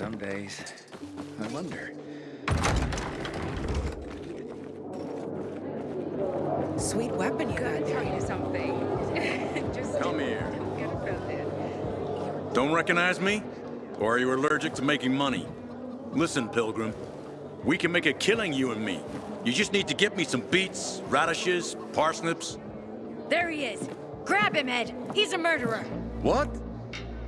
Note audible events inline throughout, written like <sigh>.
Some days, I wonder. Sweet weapon you Gotta tell there. you something. <laughs> Just Come here. forget about it. Don't recognize me? Or are you allergic to making money? Listen, Pilgrim. We can make a killing, you and me. You just need to get me some beets, radishes, parsnips. There he is. Grab him, Ed. He's a murderer. What?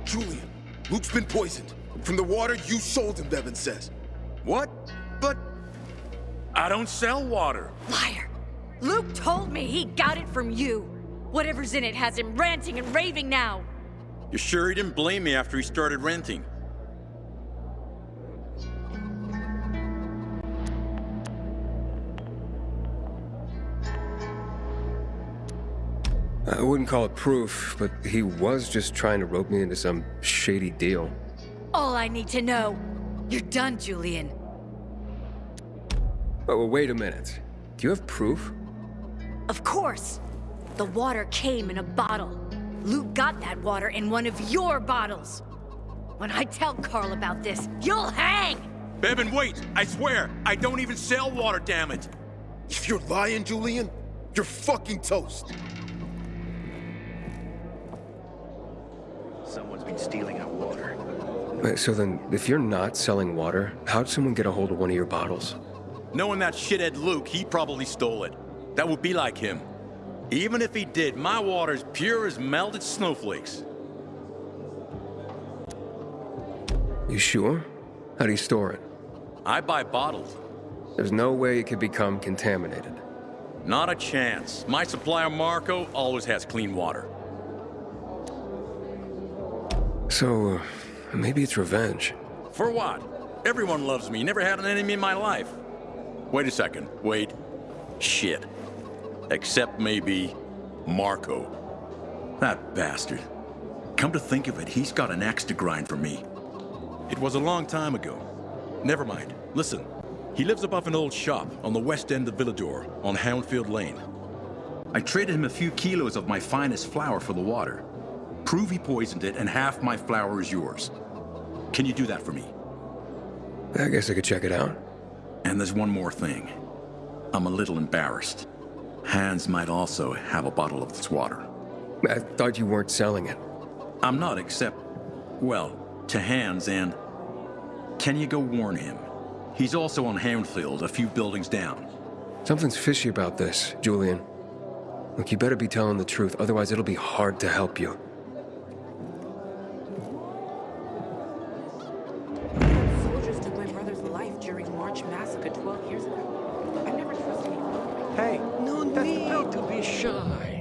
Julian, Luke's been poisoned. From the water you sold him, Bevan says. What? But... I don't sell water. Liar. Luke told me he got it from you. Whatever's in it has him ranting and raving now. You're sure he didn't blame me after he started ranting? I wouldn't call it proof, but he was just trying to rope me into some shady deal. All I need to know. You're done, Julian. Oh, well, wait a minute. Do you have proof? Of course. The water came in a bottle. Luke got that water in one of your bottles. When I tell Carl about this, you'll hang! Bevan, wait! I swear, I don't even sell water, damn it! If you're lying, Julian, you're fucking toast. Someone's been stealing our water. So then, if you're not selling water, how'd someone get a hold of one of your bottles? Knowing that shithead Luke, he probably stole it. That would be like him. Even if he did, my water's pure as melted snowflakes. You sure? How do you store it? I buy bottles. There's no way it could become contaminated. Not a chance. My supplier, Marco, always has clean water. So, uh, maybe it's revenge. For what? Everyone loves me. Never had an enemy in my life. Wait a second. Wait. Shit. Except maybe Marco. That bastard. Come to think of it, he's got an axe to grind for me. It was a long time ago. Never mind. Listen. He lives above an old shop on the west end of Villedor on Houndfield Lane. I traded him a few kilos of my finest flour for the water. Prove he poisoned it and half my flour is yours. Can you do that for me? I guess I could check it out. And there's one more thing. I'm a little embarrassed. Hans might also have a bottle of this water. I thought you weren't selling it. I'm not except, well, to Hans and... Can you go warn him? He's also on Houndfield, a few buildings down. Something's fishy about this, Julian. Look, you better be telling the truth, otherwise it'll be hard to help you. Be shy.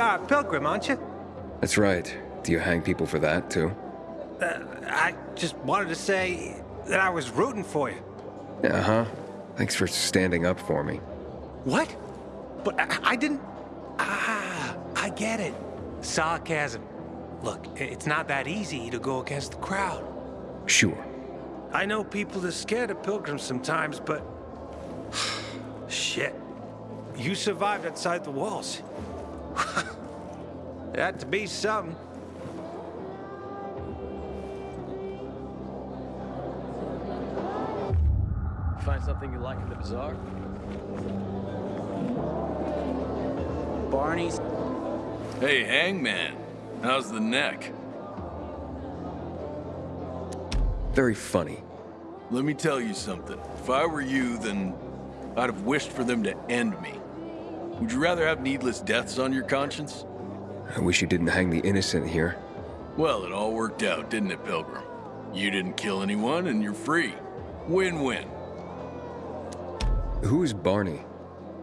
You're a pilgrim, aren't you? That's right. Do you hang people for that, too? Uh, I just wanted to say that I was rooting for you. Uh-huh. Thanks for standing up for me. What? But I, I didn't... Ah, I get it. Sarcasm. Look, it's not that easy to go against the crowd. Sure. I know people are scared of pilgrims sometimes, but... <sighs> Shit. You survived outside the walls. <laughs> it had to be something. Find something you like in the bazaar? Barney's. Hey, Hangman. How's the neck? Very funny. Let me tell you something. If I were you, then I'd have wished for them to end me. Would you rather have needless deaths on your conscience? I wish you didn't hang the innocent here. Well, it all worked out, didn't it, Pilgrim? You didn't kill anyone, and you're free. Win-win. Who's Barney?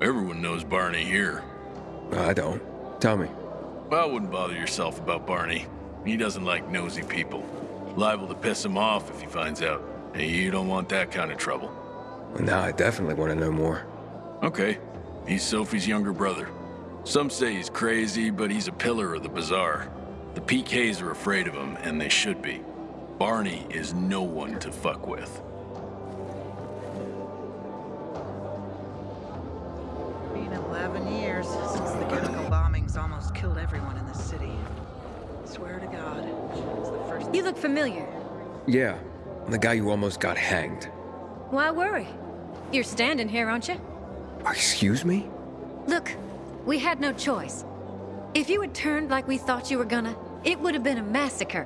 Everyone knows Barney here. Uh, I don't. Tell me. Well, I wouldn't bother yourself about Barney. He doesn't like nosy people. Liable to piss him off if he finds out. And you don't want that kind of trouble. Well, now I definitely want to know more. Okay. He's Sophie's younger brother. Some say he's crazy, but he's a pillar of the bazaar. The PKs are afraid of him, and they should be. Barney is no one to fuck with. Been 11 years since the chemical bombings almost killed everyone in the city. Swear to God, it's the first. You look familiar. Yeah, the guy who almost got hanged. Why worry? You're standing here, aren't you? Excuse me? Look, we had no choice. If you had turned like we thought you were gonna, it would have been a massacre.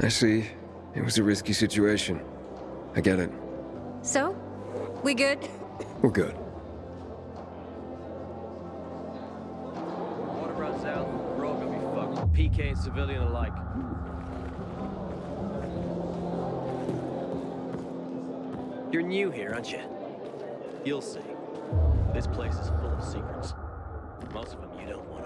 I see. It was a risky situation. I get it. So? We good? We're good. Water runs out, we're all gonna be fucked. PK and civilian alike. You're new here, aren't you? You'll see. This place is full of secrets. Most of them you don't want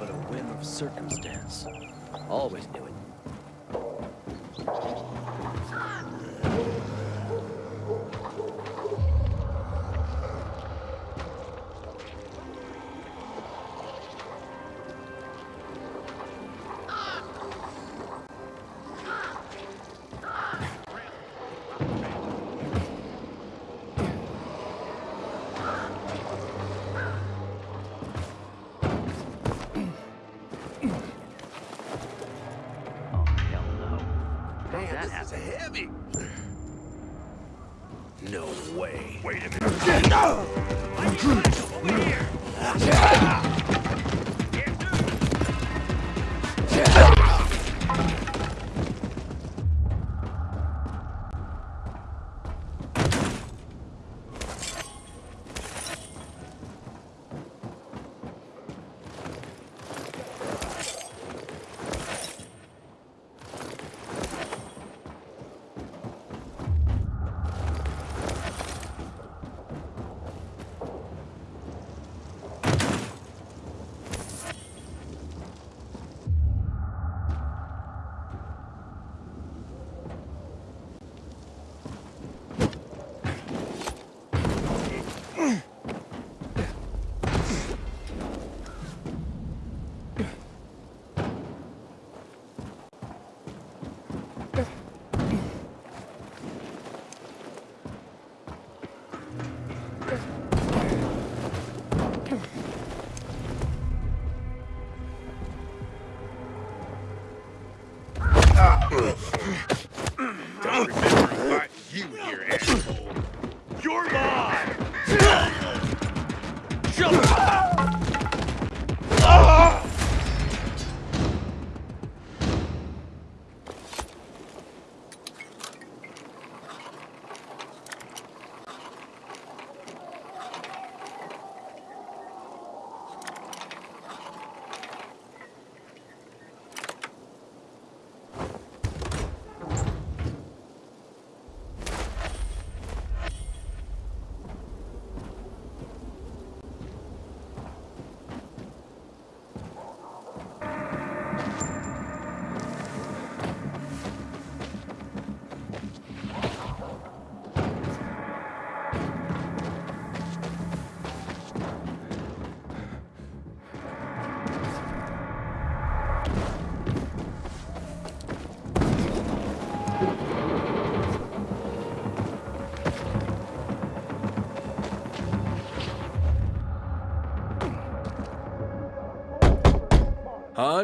But a whim of circumstance. Always knew it. Don't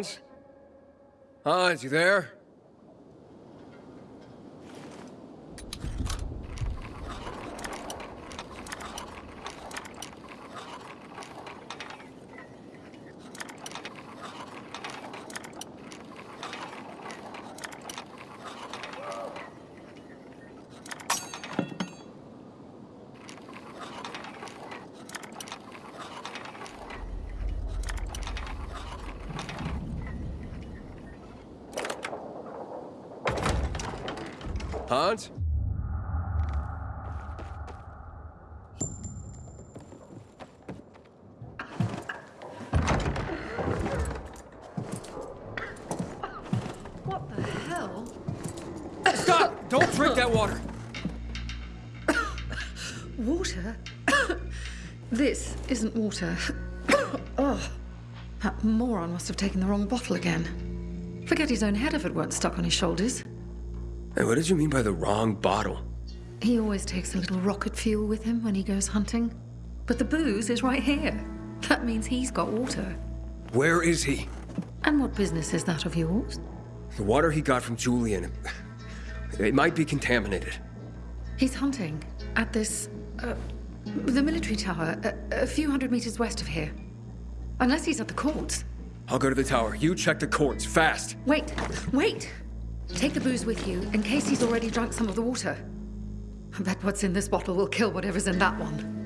Hans? Hans, you there? What the hell? Stop! Don't drink that water! Water? <coughs> this isn't water. <coughs> oh, that moron must have taken the wrong bottle again. Forget his own head if it weren't stuck on his shoulders. Hey, what did you mean by the wrong bottle? He always takes a little rocket fuel with him when he goes hunting. But the booze is right here. That means he's got water. Where is he? And what business is that of yours? The water he got from Julian. It might be contaminated. He's hunting at this. Uh, the military tower, a, a few hundred meters west of here. Unless he's at the courts. I'll go to the tower. You check the courts, fast. Wait, wait! Take the booze with you in case he's already drunk some of the water. I bet what's in this bottle will kill whatever's in that one.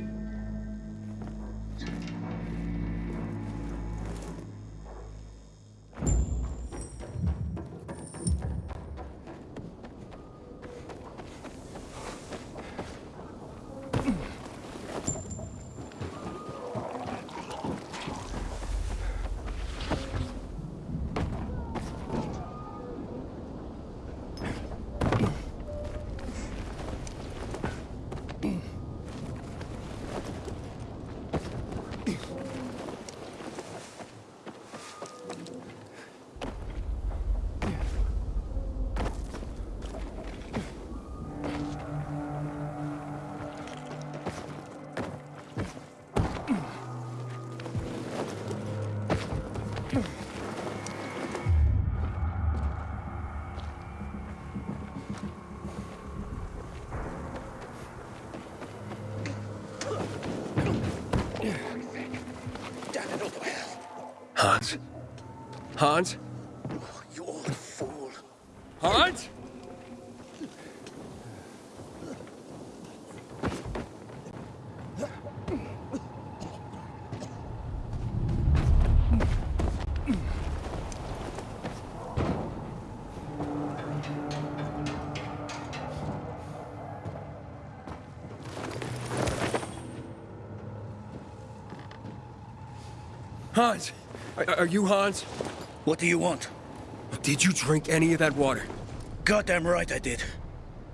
Hans? You old fool. Hans? Hans? Are, are you Hans? What do you want? Did you drink any of that water? Goddamn right I did.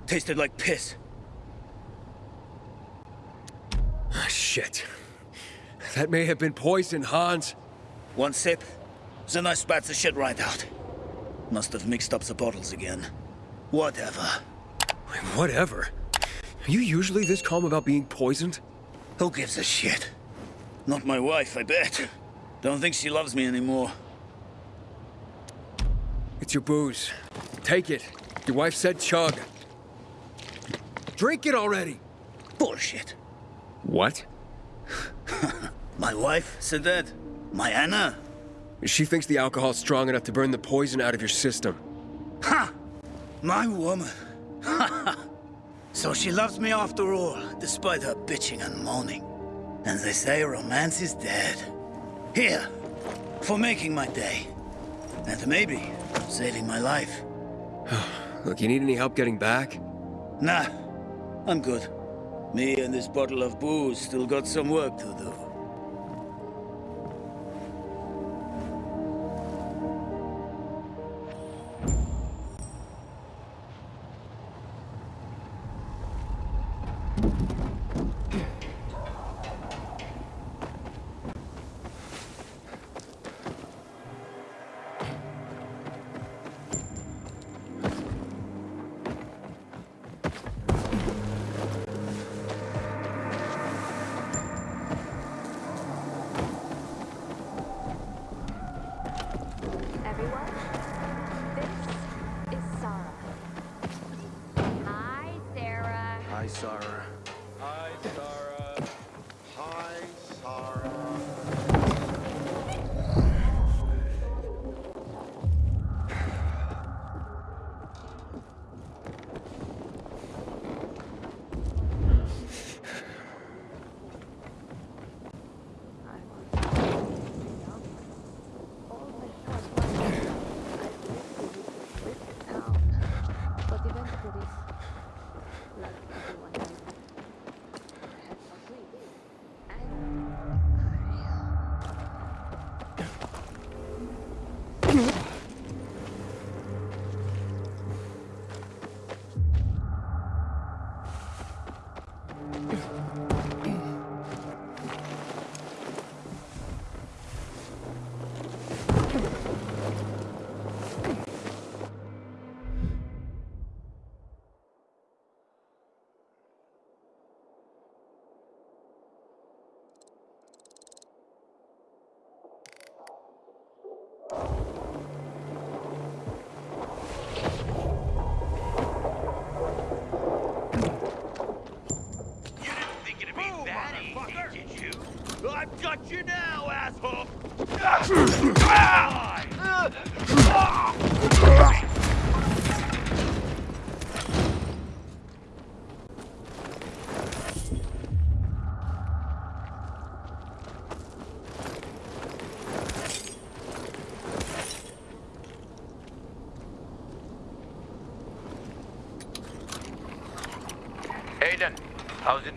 Tasted like piss. Ah, shit. That may have been poison, Hans. One sip, then I spat the shit right out. Must have mixed up the bottles again. Whatever. Whatever. Are you usually this calm about being poisoned? Who gives a shit? Not my wife, I bet. Don't think she loves me anymore. It's your booze. Take it. Your wife said chug. Drink it already! Bullshit. What? <laughs> My wife said that? My Anna? She thinks the alcohol's strong enough to burn the poison out of your system. Ha! My woman. Ha <laughs> So she loves me after all, despite her bitching and moaning. And they say romance is dead. Here, for making my day. And maybe saving my life. <sighs> Look, you need any help getting back? Nah, I'm good. Me and this bottle of booze still got some work to do.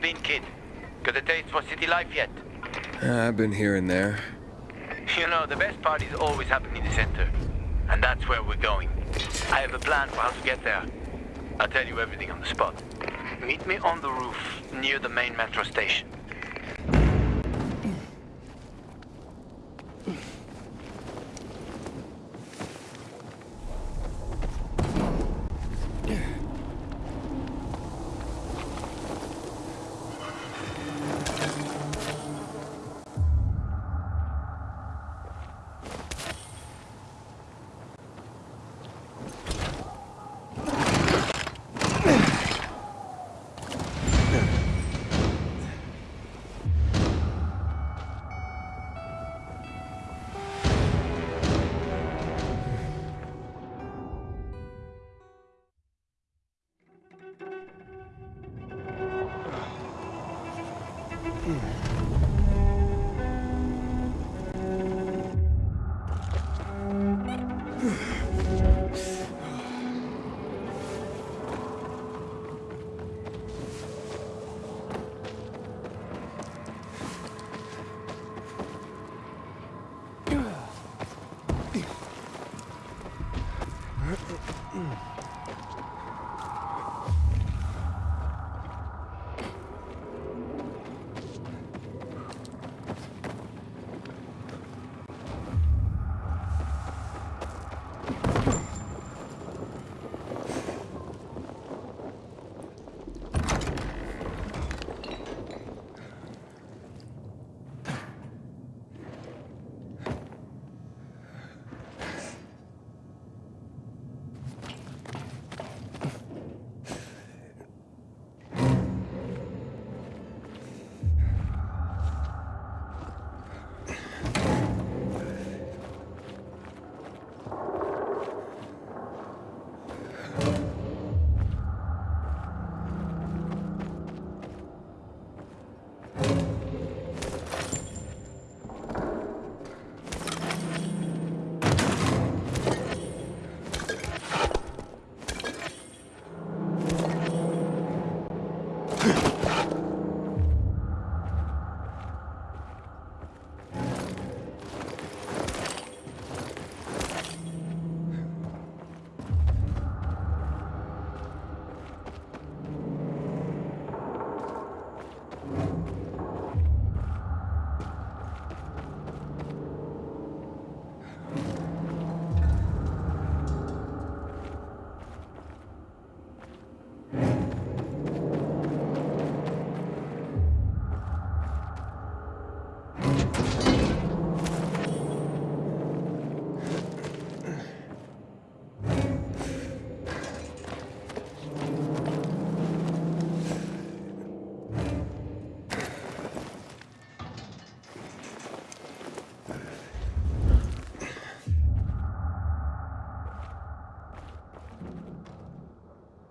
Been, kid? Got a taste for city life yet? Uh, I've been here and there. You know, the best parties always happen in the center. And that's where we're going. I have a plan for how to get there. I'll tell you everything on the spot. Meet me on the roof near the main metro station.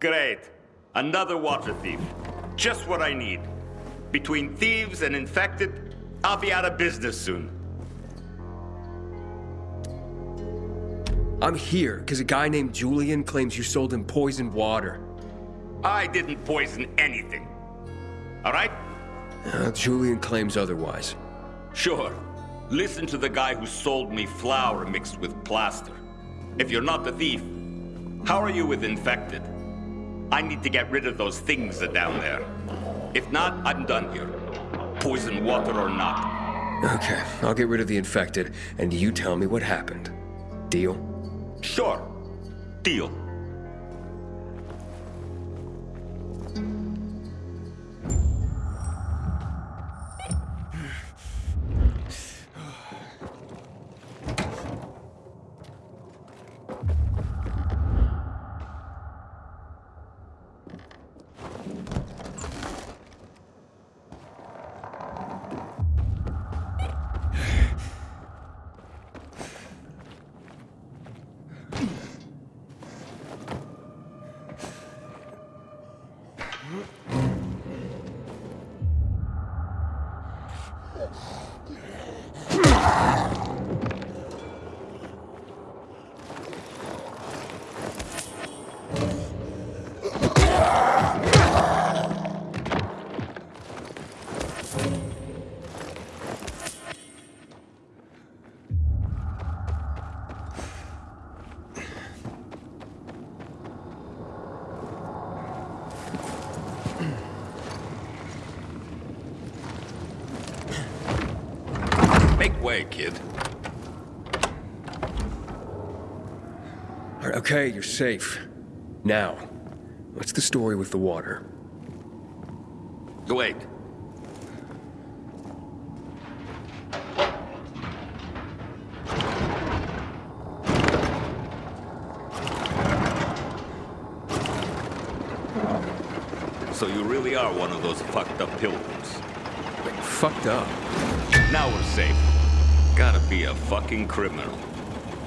Great. Another water thief. Just what I need. Between thieves and infected, I'll be out of business soon. I'm here because a guy named Julian claims you sold him poisoned water. I didn't poison anything. All right? Uh, Julian claims otherwise. Sure. Listen to the guy who sold me flour mixed with plaster. If you're not the thief, how are you with infected? I need to get rid of those things that down there. If not, I'm done here. Poison water or not. Okay, I'll get rid of the infected, and you tell me what happened. Deal? Sure. Deal. Way, kid. Okay, you're safe. Now, what's the story with the water? The wait. So you really are one of those fucked up pilgrims. Fucked up? Now we're safe. Gotta be a fucking criminal.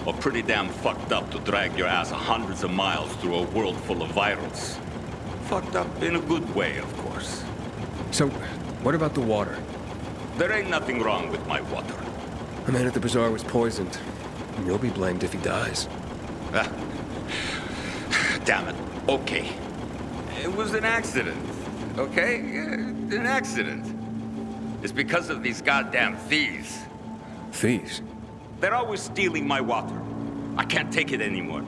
Or pretty damn fucked up to drag your ass hundreds of miles through a world full of virals. Fucked up in a good way, of course. So, what about the water? There ain't nothing wrong with my water. The man at the bazaar was poisoned. And you'll be blamed if he dies. Ah. Damn it. Okay. It was an accident. Okay? An accident. It's because of these goddamn thieves. Thieves? They're always stealing my water. I can't take it anymore.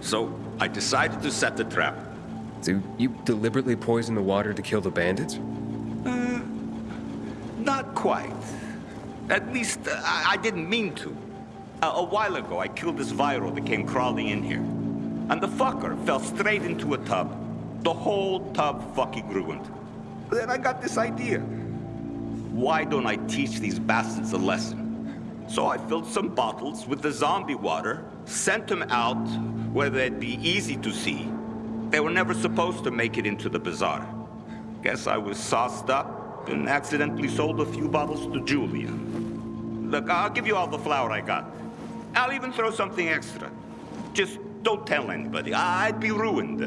So I decided to set the trap. So you deliberately poisoned the water to kill the bandits? Uh, not quite. At least, uh, I, didn't mean to. A, a while ago, I killed this viral that came crawling in here. And the fucker fell straight into a tub. The whole tub fucking ruined. Then I got this idea. Why don't I teach these bastards a lesson? So I filled some bottles with the zombie water, sent them out where they'd be easy to see. They were never supposed to make it into the bazaar. Guess I was sauced up and accidentally sold a few bottles to Julia. Look, I'll give you all the flour I got. I'll even throw something extra. Just don't tell anybody. I'd be ruined.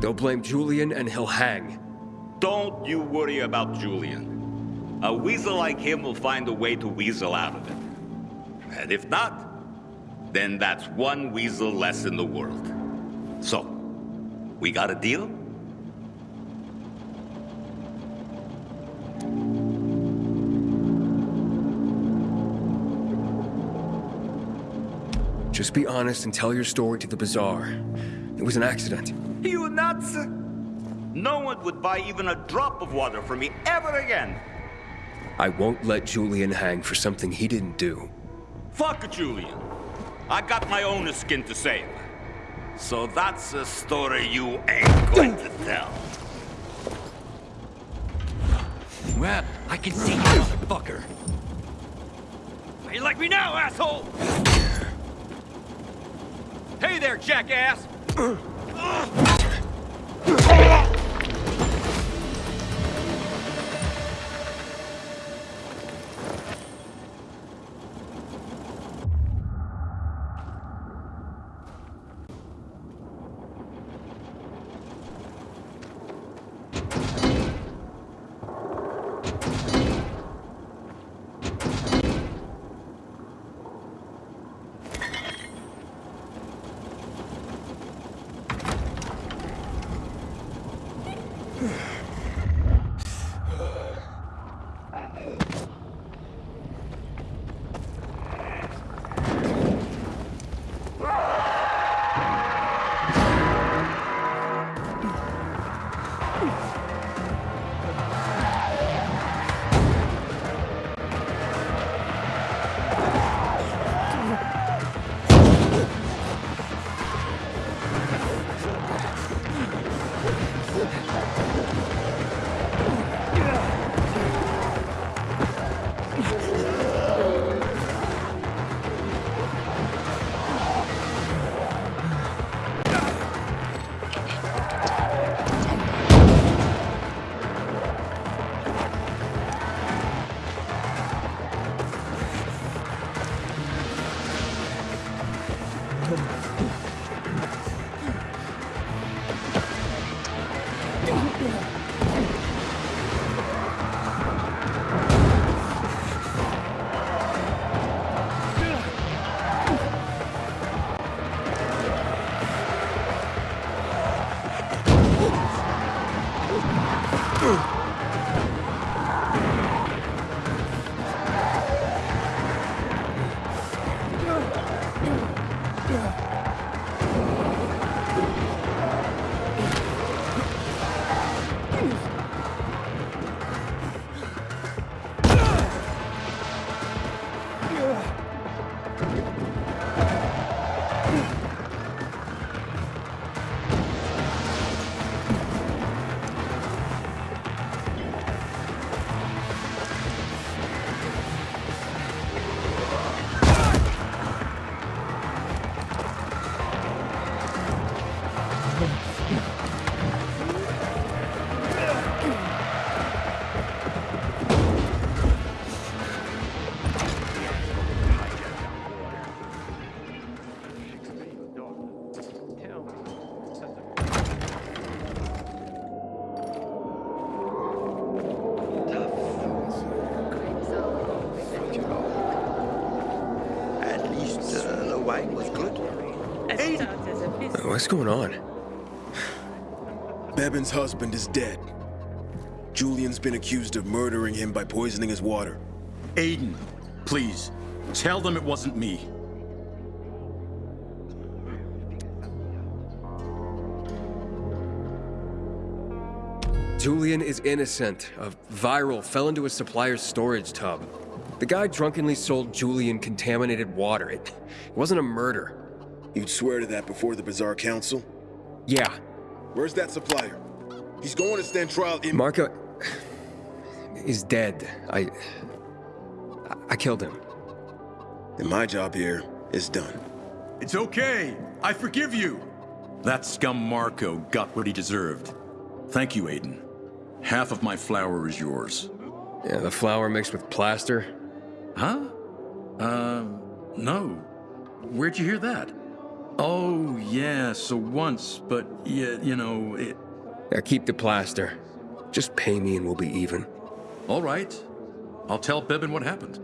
They'll blame Julian and he'll hang. Don't you worry about Julian. A weasel like him will find a way to weasel out of it. And if not, then that's one weasel less in the world. So, we got a deal? Just be honest and tell your story to the bazaar. It was an accident. You nuts? No one would buy even a drop of water from me ever again. I won't let Julian hang for something he didn't do. Fuck Julian. I got my own skin to save. So that's a story you ain't going to tell. Well, I can see you, motherfucker. How you like me now, asshole? Hey there, jackass! <clears throat> What's going on? Bevan's husband is dead. Julian's been accused of murdering him by poisoning his water. Aiden, please, tell them it wasn't me. Julian is innocent. A viral fell into a supplier's storage tub. The guy drunkenly sold Julian contaminated water. It, it wasn't a murder. You'd swear to that before the Bazaar Council? Yeah. Where's that supplier? He's going to stand trial in- Marco is dead. I... I killed him. And my job here is done. It's okay. I forgive you. That scum Marco got what he deserved. Thank you, Aiden. Half of my flour is yours. Yeah, the flour mixed with plaster. Huh? Uh, no. Where'd you hear that? Oh, yeah, so once, but yeah, you know, it... Yeah, keep the plaster. Just pay me and we'll be even. All right. I'll tell Bevan what happened.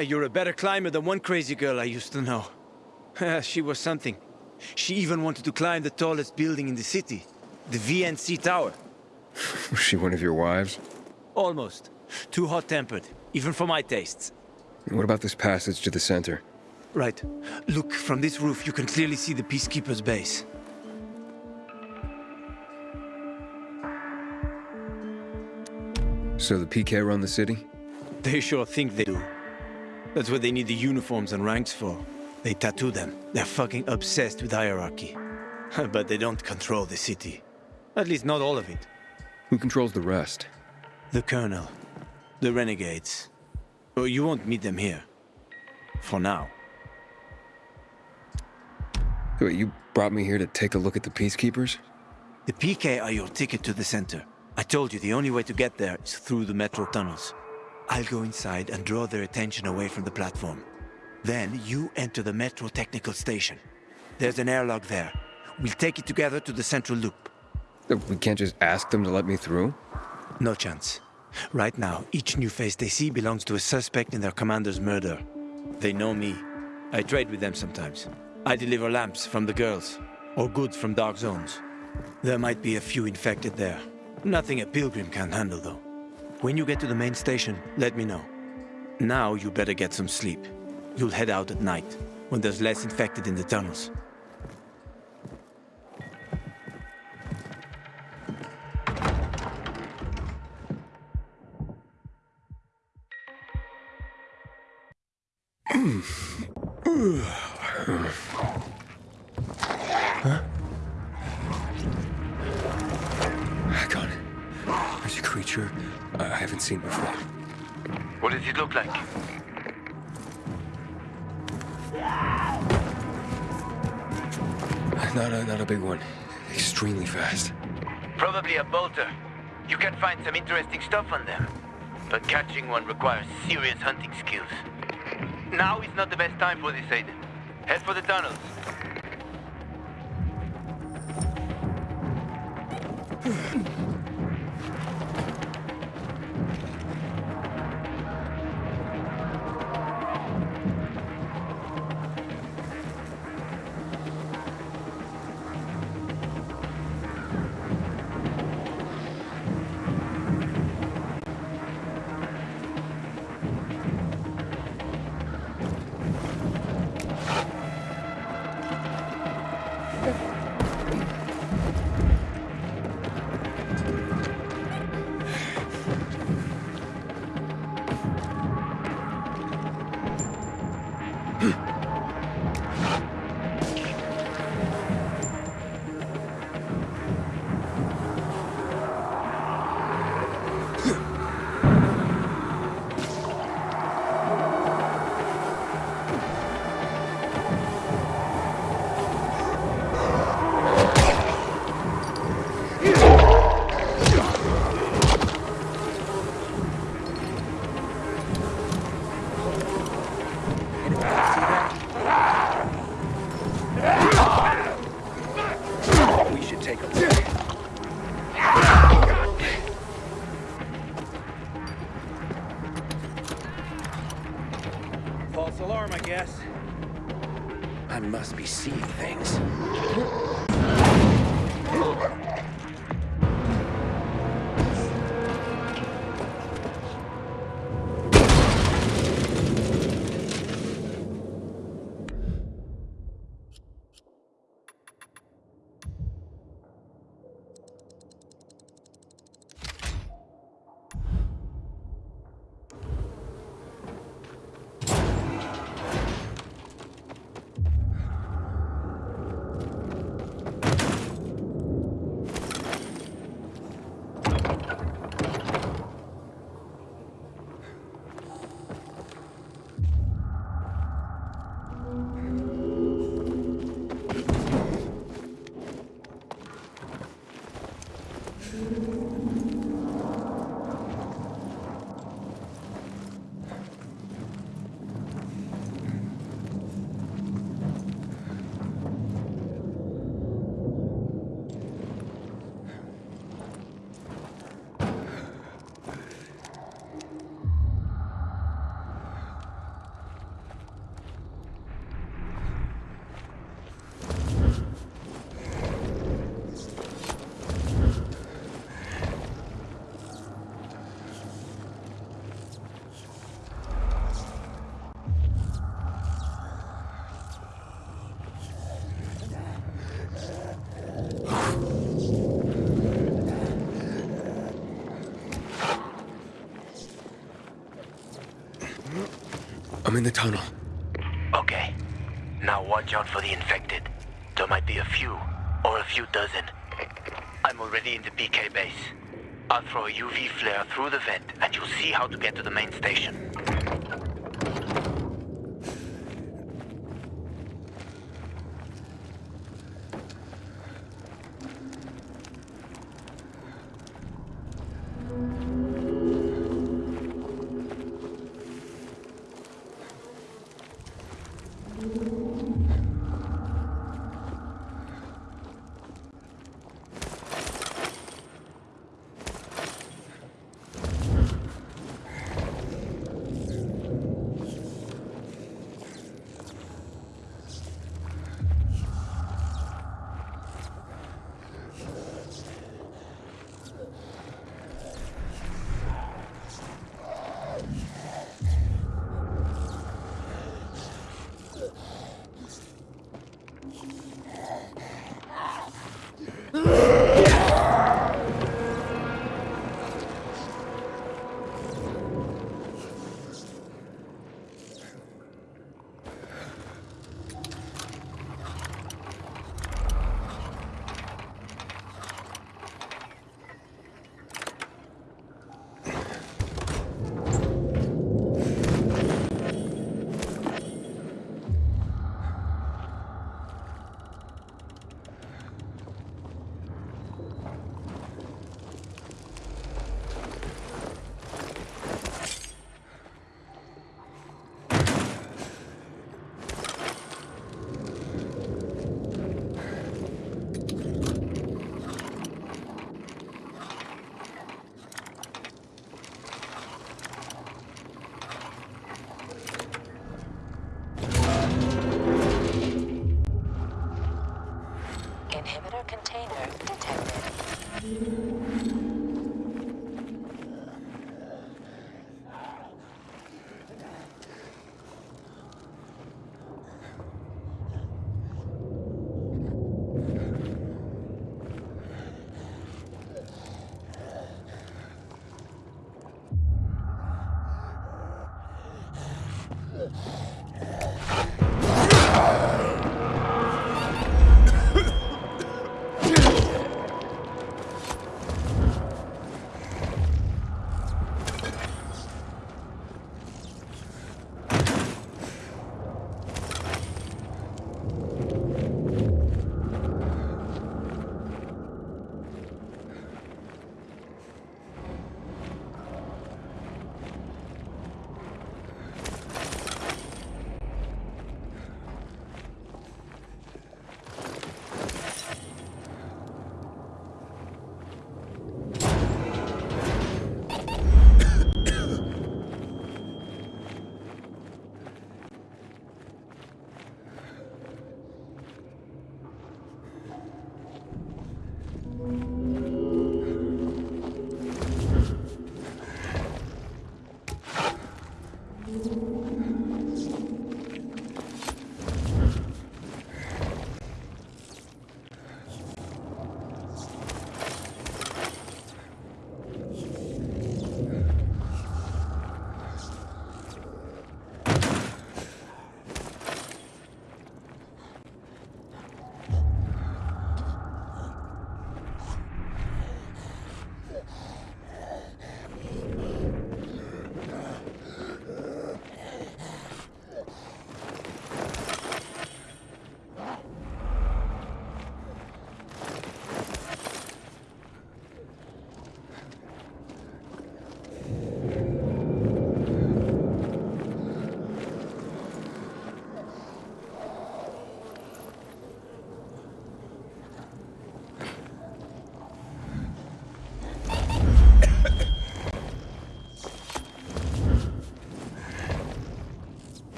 You're a better climber than one crazy girl I used to know. <laughs> She was something. She even wanted to climb the tallest building in the city, the VNC Tower. <laughs> Was she one of your wives? Almost. Too hot-tempered, even for my tastes. What about this passage to the center? Right. Look, from this roof you can clearly see the Peacekeeper's base. So the PK run the city? They sure think they do. That's what they need the uniforms and ranks for. They tattoo them. They're fucking obsessed with hierarchy. <laughs> but they don't control the city. At least not all of it. Who controls the rest? The Colonel. The Renegades. Well, you won't meet them here. For now. Wait, you brought me here to take a look at the Peacekeepers? The PK are your ticket to the center. I told you the only way to get there is through the metro tunnels. I'll go inside and draw their attention away from the platform. Then you enter the metro technical station. There's an airlock there. We'll take it together to the central loop. Uh, We can't just ask them to let me through? No chance. Right now, each new face they see belongs to a suspect in their commander's murder. They know me. I trade with them sometimes. I deliver lamps from the girls, or goods from dark zones. There might be a few infected there. Nothing a pilgrim can't handle, though. When you get to the main station, let me know. Now you better get some sleep. You'll head out at night, when there's less infected in the tunnels. Huh? Haven't seen before. What does it look like? Not a, not a big one. Extremely fast. Probably a bolter. You can find some interesting stuff on them. But catching one requires serious hunting skills. Now is not the best time for this, Aiden. Head for the tunnels. <laughs> I'm in the tunnel. Okay. Now watch out for the infected. There might be a few, or a few dozen. I'm already in the PK base. I'll throw a UV flare through the vent, and you'll see how to get to the main station.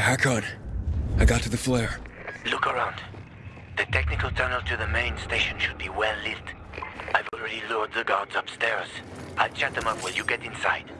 Hakon, I got to the flare. Look around. The technical tunnel to the main station should be well lit. I've already lured the guards upstairs. I'll chat them up while you get inside.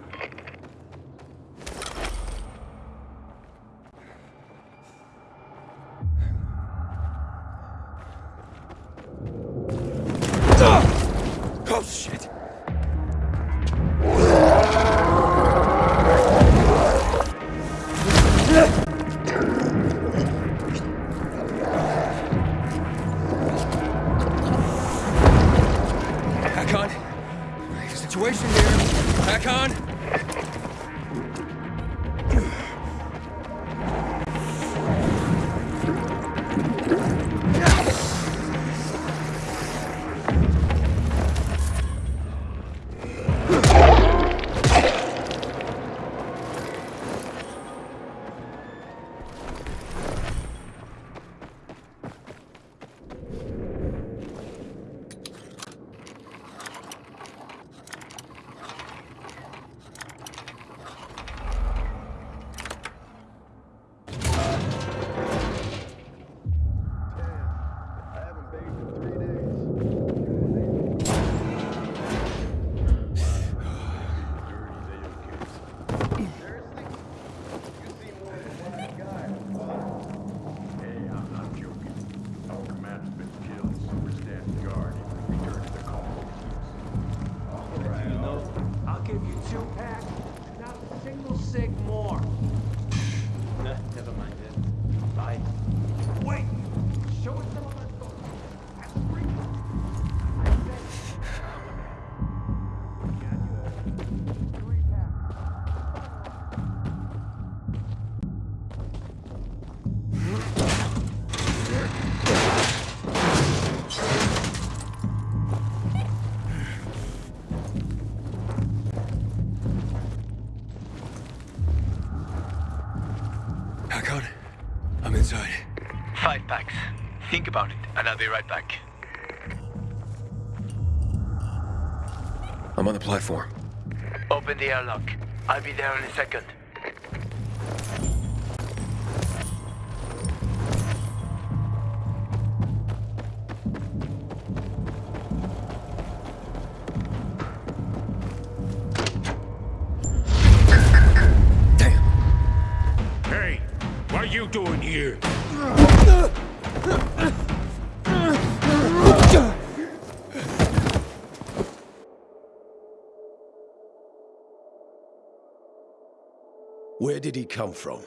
Be right back. I'm on the platform. Open the airlock. I'll be there in a second. Where did he come from?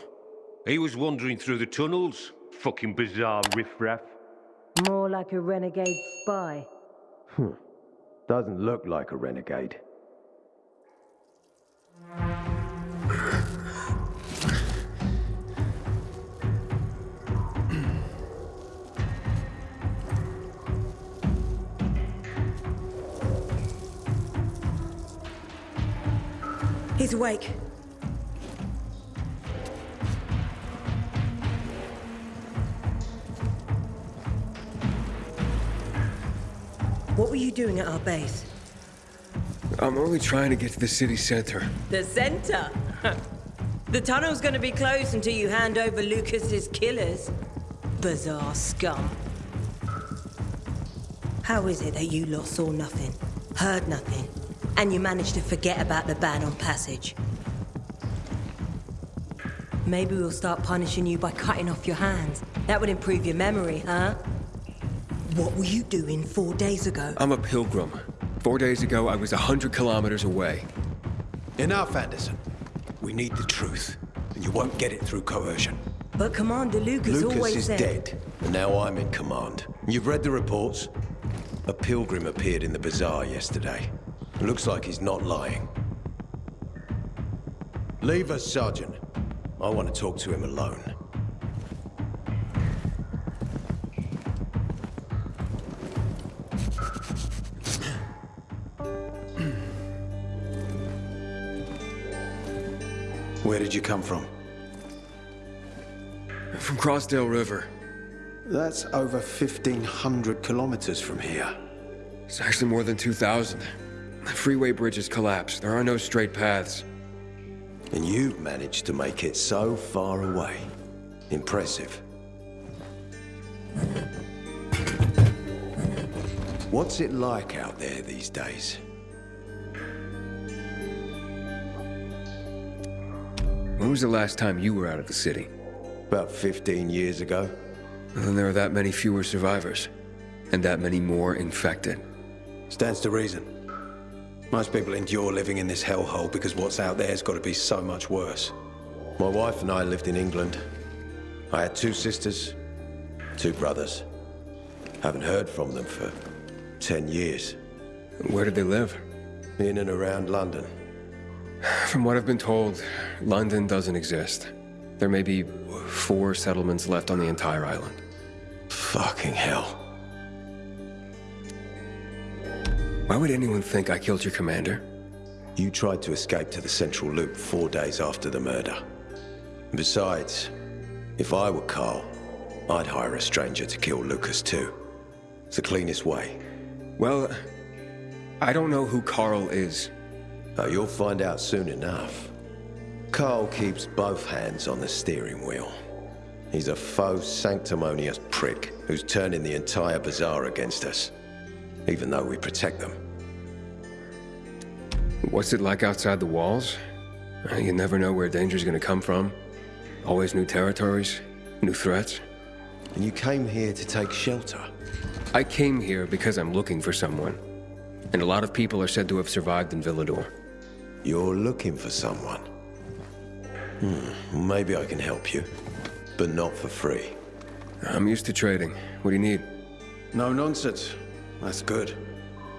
He was wandering through the tunnels. Fucking bizarre riffraff. More like a renegade spy. Hmm. Doesn't look like a renegade. He's awake. Were you doing at our base? I'm only trying to get to the city center. The center? <laughs> the tunnel's gonna be closed until you hand over Lucas's killers. Bizarre scum. How is it that you lot saw nothing, heard nothing, and you managed to forget about the ban on passage? Maybe we'll start punishing you by cutting off your hands. That would improve your memory, huh? What were you doing four days ago? I'm a pilgrim. Four days ago, I was a hundred kilometers away. Enough, Anderson. We need the truth, and you won't get it through coercion. But Commander Lucas, Lucas always is said... dead, and now I'm in command. You've read the reports? A pilgrim appeared in the bazaar yesterday. Looks like he's not lying. Leave us, Sergeant. I want to talk to him alone. Did you come from? From Crossdale River. That's over 1,500 kilometers from here. It's actually more than 2,000. The freeway bridges collapsed. There are no straight paths. And you've managed to make it so far away. Impressive. What's it like out there these days? When was the last time you were out of the city? About 15 years ago. And then there are that many fewer survivors. And that many more infected. Stands to reason. Most people endure living in this hellhole because what's out there's got to be so much worse. My wife and I lived in England. I had two sisters, two brothers. Haven't heard from them for 10 years. Where did they live? In and around London. From what I've been told, London doesn't exist. There may be four settlements left on the entire island. Fucking hell. Why would anyone think I killed your commander? You tried to escape to the Central Loop four days after the murder. Besides, if I were Carl, I'd hire a stranger to kill Lucas too. It's the cleanest way. Well, I don't know who Carl is. Oh, you'll find out soon enough. Carl keeps both hands on the steering wheel. He's a faux sanctimonious prick who's turning the entire bazaar against us, even though we protect them. What's it like outside the walls? You never know where danger's gonna come from. Always new territories, new threats. And you came here to take shelter? I came here because I'm looking for someone. And a lot of people are said to have survived in Villedor. You're looking for someone? Hmm, maybe I can help you, but not for free. I'm used to trading. What do you need? No nonsense. That's good.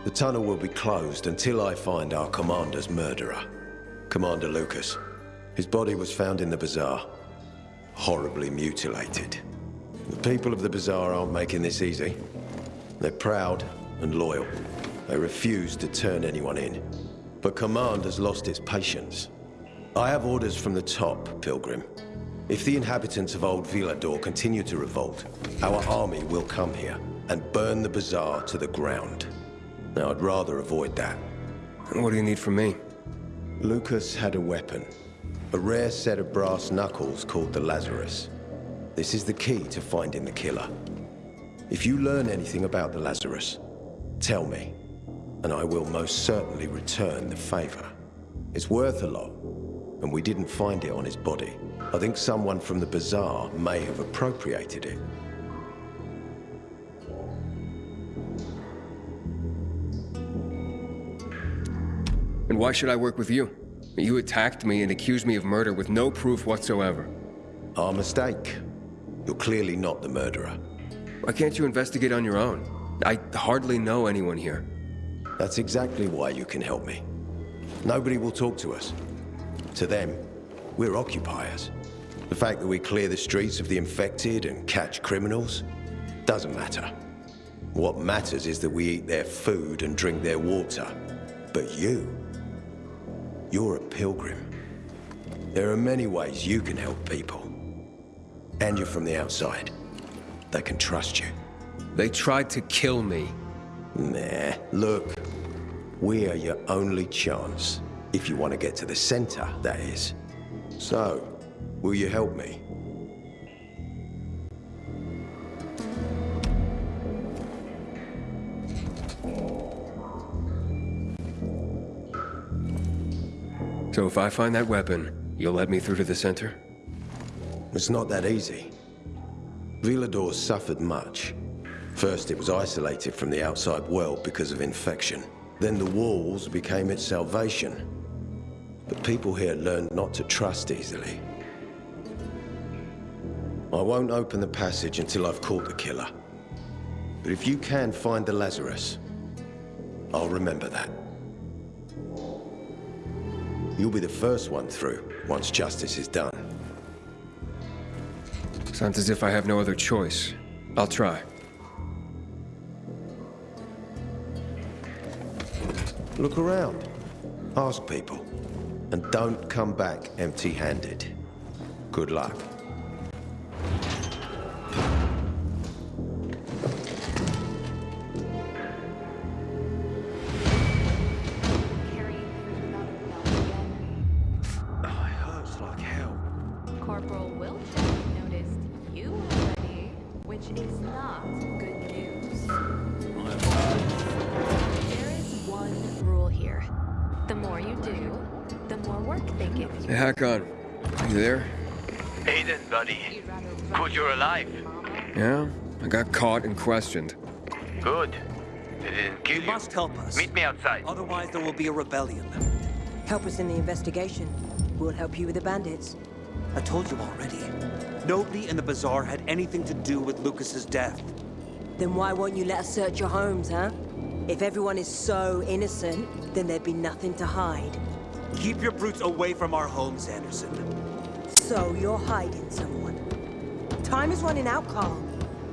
The tunnel will be closed until I find our commander's murderer. Commander Lucas. His body was found in the bazaar. Horribly mutilated. The people of the bazaar aren't making this easy. They're proud and loyal. They refuse to turn anyone in. But command has lost its patience. I have orders from the top, Pilgrim. If the inhabitants of Old Villedor continue to revolt, our army will come here and burn the bazaar to the ground. Now, I'd rather avoid that. What do you need from me? Lucas had a weapon. A rare set of brass knuckles called the Lazarus. This is the key to finding the killer. If you learn anything about the Lazarus, tell me, and I will most certainly return the favor. It's worth a lot, and we didn't find it on his body. I think someone from the bazaar may have appropriated it. And why should I work with you? You attacked me and accused me of murder with no proof whatsoever. Our mistake. You're clearly not the murderer. Why can't you investigate on your own? I hardly know anyone here. That's exactly why you can help me. Nobody will talk to us. To them, we're occupiers. The fact that we clear the streets of the infected and catch criminals doesn't matter. What matters is that we eat their food and drink their water. But you, you're a pilgrim. There are many ways you can help people. And you're from the outside. They can trust you. They tried to kill me. Nah, look. We are your only chance. If you want to get to the center, that is. So, will you help me? So if I find that weapon, you'll let me through to the center? It's not that easy. Villedor suffered much. First, it was isolated from the outside world because of infection. Then the walls became its salvation. But people here learned not to trust easily. I won't open the passage until I've caught the killer. But if you can find the Lazarus, I'll remember that. You'll be the first one through, once justice is done. Sounds as if I have no other choice. I'll try. Look around. Ask people. And don't come back empty-handed. Good luck. Hey, Hakon. You there? Aiden, buddy. Good you're alive. Yeah? I got caught and questioned. Good. They didn't kill you. must help us. Meet me outside. Otherwise, there will be a rebellion. Help us in the investigation. We'll help you with the bandits. I told you already. Nobody in the bazaar had anything to do with Lucas's death. Then why won't you let us search your homes, huh? If everyone is so innocent, then there'd be nothing to hide. Keep your brutes away from our homes, Anderson. So you're hiding someone. Time is running out, Carl.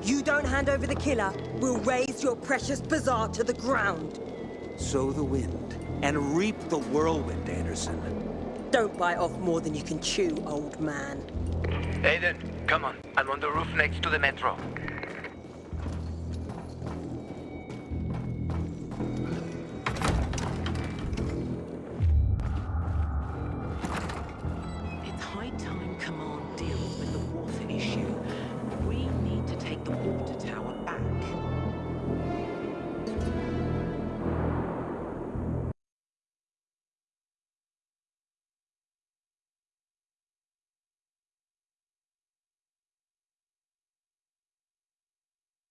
You don't hand over the killer, we'll raze your precious bazaar to the ground. Sow the wind and reap the whirlwind, Anderson. Don't bite off more than you can chew, old man. Aiden, come on. I'm on the roof next to the metro.